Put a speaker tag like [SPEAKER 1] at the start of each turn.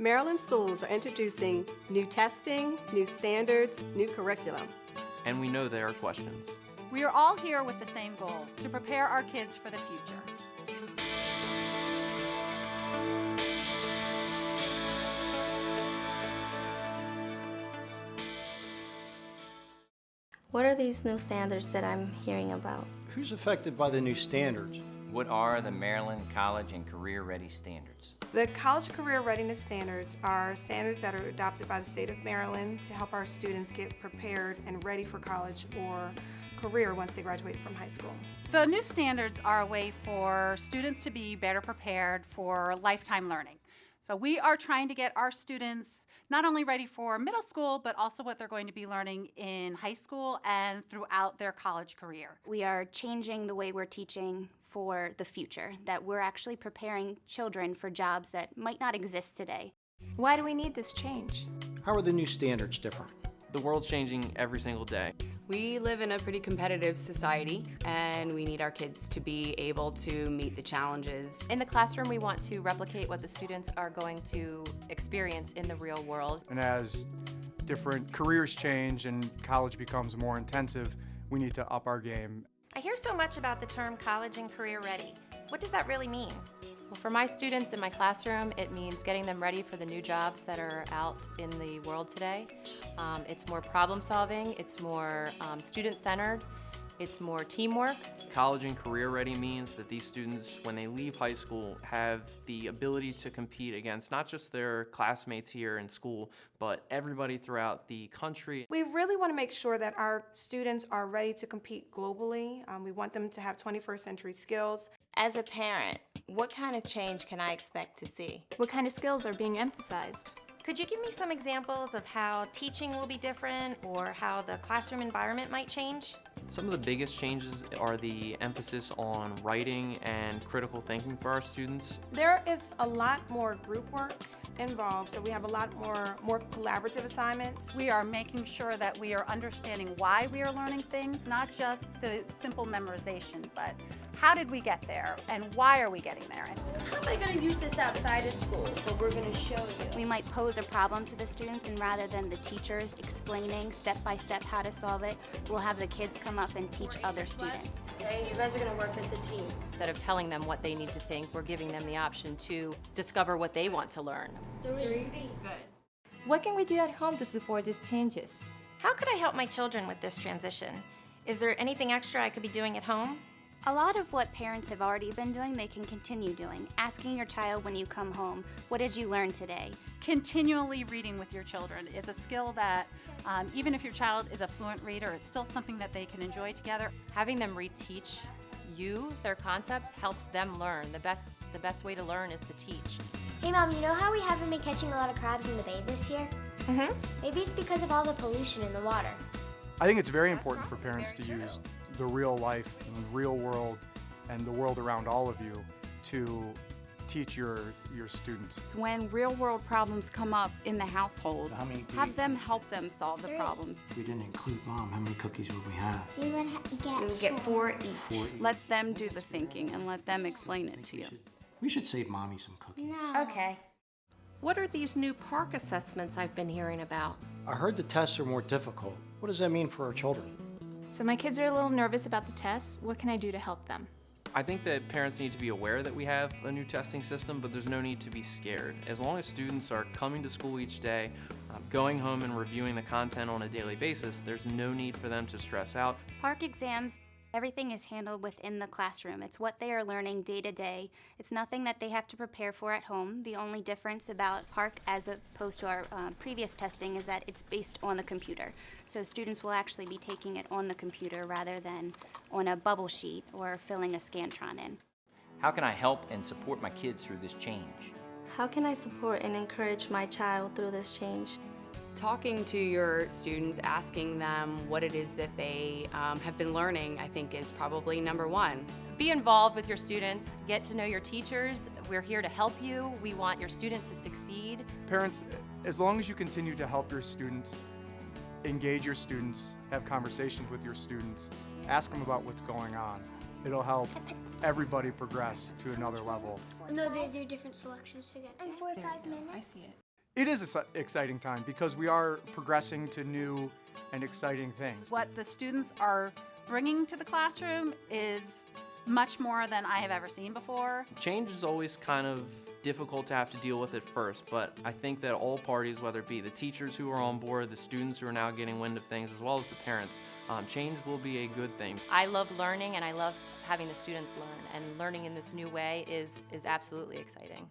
[SPEAKER 1] Maryland schools are introducing new testing, new standards, new curriculum.
[SPEAKER 2] And we know there are questions.
[SPEAKER 3] We are all here with the same goal, to prepare our kids for the future.
[SPEAKER 4] What are these new standards that I'm hearing about?
[SPEAKER 5] Who's affected by the new standards?
[SPEAKER 6] What are the Maryland College and Career Ready Standards?
[SPEAKER 7] The College Career Readiness Standards are standards that are adopted by the state of Maryland to help our students get prepared and ready for college or career once they graduate from high school.
[SPEAKER 3] The new standards are a way for students to be better prepared for lifetime learning. So we are trying to get our students not only ready for middle school, but also what they're going to be learning in high school and throughout their college career.
[SPEAKER 4] We are changing the way we're teaching for the future, that we're actually preparing children for jobs that might not exist today.
[SPEAKER 8] Why do we need this change?
[SPEAKER 5] How are the new standards different?
[SPEAKER 2] The world's changing every single day.
[SPEAKER 9] We live in a pretty competitive society and we need our kids to be able to meet the challenges.
[SPEAKER 10] In the classroom, we want to replicate what the students are going to experience in the real world.
[SPEAKER 11] And as different careers change and college becomes more intensive, we need to up our game.
[SPEAKER 8] I hear so much about the term college and career ready. What does that really mean?
[SPEAKER 10] Well, for my students in my classroom, it means getting them ready for the new jobs that are out in the world today. Um, it's more problem solving, it's more um, student centered, it's more teamwork.
[SPEAKER 2] College and career ready means that these students, when they leave high school, have the ability to compete against not just their classmates here in school, but everybody throughout the country.
[SPEAKER 7] We really want to make sure that our students are ready to compete globally. Um, we want them to have 21st century skills.
[SPEAKER 12] As a parent, what kind of change can I expect to see?
[SPEAKER 8] What kind of skills are being emphasized?
[SPEAKER 12] Could you give me some examples of how teaching will be different or how the classroom environment might change?
[SPEAKER 2] Some of the biggest changes are the emphasis on writing and critical thinking for our students.
[SPEAKER 7] There is a lot more group work involved, so we have a lot more, more collaborative assignments.
[SPEAKER 3] We are making sure that we are understanding why we are learning things, not just the simple memorization, but how did we get there and why are we getting there?
[SPEAKER 13] How am I going to use this outside of school? But we're going to show you.
[SPEAKER 4] We might pose a problem to the students and rather than the teachers explaining step by step how to solve it, we'll have the kids come up and teach other students.
[SPEAKER 13] Okay, you guys are going to work as a team.
[SPEAKER 10] Instead of telling them what they need to think, we're giving them the option to discover what they want to learn.
[SPEAKER 13] Three.
[SPEAKER 8] Good. What can we do at home to support these changes?
[SPEAKER 12] How could I help my children with this transition? Is there anything extra I could be doing at home?
[SPEAKER 4] A lot of what parents have already been doing, they can continue doing. Asking your child when you come home, what did you learn today?
[SPEAKER 3] Continually reading with your children is a skill that um, even if your child is a fluent reader, it's still something that they can enjoy together.
[SPEAKER 10] Having them reteach you their concepts helps them learn. The best, the best way to learn is to teach.
[SPEAKER 14] Hey Mom, you know how we haven't been catching a lot of crabs in the bay this year?
[SPEAKER 12] Mm-hmm.
[SPEAKER 14] Maybe it's because of all the pollution in the water.
[SPEAKER 11] I think it's very important for parents to use the real life and real world and the world around all of you to teach your, your students.
[SPEAKER 3] When real world problems come up in the household,
[SPEAKER 5] How many
[SPEAKER 3] have them help them solve the problems.
[SPEAKER 5] We didn't include mom. How many cookies would we have?
[SPEAKER 14] We would ha get,
[SPEAKER 12] We get four each.
[SPEAKER 5] Four each.
[SPEAKER 3] Let them do the thinking and let them explain it to you.
[SPEAKER 5] We should save mommy some cookies.
[SPEAKER 14] No.
[SPEAKER 12] Okay.
[SPEAKER 1] What are these new PARCC assessments I've been hearing about?
[SPEAKER 5] I heard the tests are more difficult. What does that mean for our children?
[SPEAKER 8] So my kids are a little nervous about the tests. What can I do to help them?
[SPEAKER 2] I think that parents need to be aware that we have a new testing system, but there's no need to be scared. As long as students are coming to school each day, um, going home and reviewing the content on a daily basis, there's no need for them to stress out.
[SPEAKER 4] PARCC exams, everything is handled within the classroom. It's what they are learning day to day. It's nothing that they have to prepare for at home. The only difference about PARCC as opposed to our uh, previous testing is that it's based on the computer. So students will actually be taking it on the computer rather than on a bubble sheet or filling a Scantron in.
[SPEAKER 6] How can I help and support my kids through this change?
[SPEAKER 4] How can I support and encourage my child through this change?
[SPEAKER 9] Talking to your students, asking them what it is that they um, have been learning, I think is probably number one.
[SPEAKER 10] Be involved with your students, get to know your teachers. We're here to help you. We want your student to succeed.
[SPEAKER 11] Parents, as long as you continue to help your students, engage your students, have conversations with your students, ask them about what's going on, it'll help everybody progress to another level.
[SPEAKER 14] No, they do different selections together. And four or five minutes.
[SPEAKER 8] I see it.
[SPEAKER 11] It is an exciting time because we are progressing to new and exciting things.
[SPEAKER 3] What the students are bringing to the classroom is much more than I have ever seen before.
[SPEAKER 2] Change is always kind of difficult to have to deal with at first, but I think that all parties, whether it be the teachers who are on board, the students who are now getting wind of things, as well as the parents, um, change will be a good thing.
[SPEAKER 10] I love learning and I love having the students learn, and learning in this new way is, is absolutely exciting.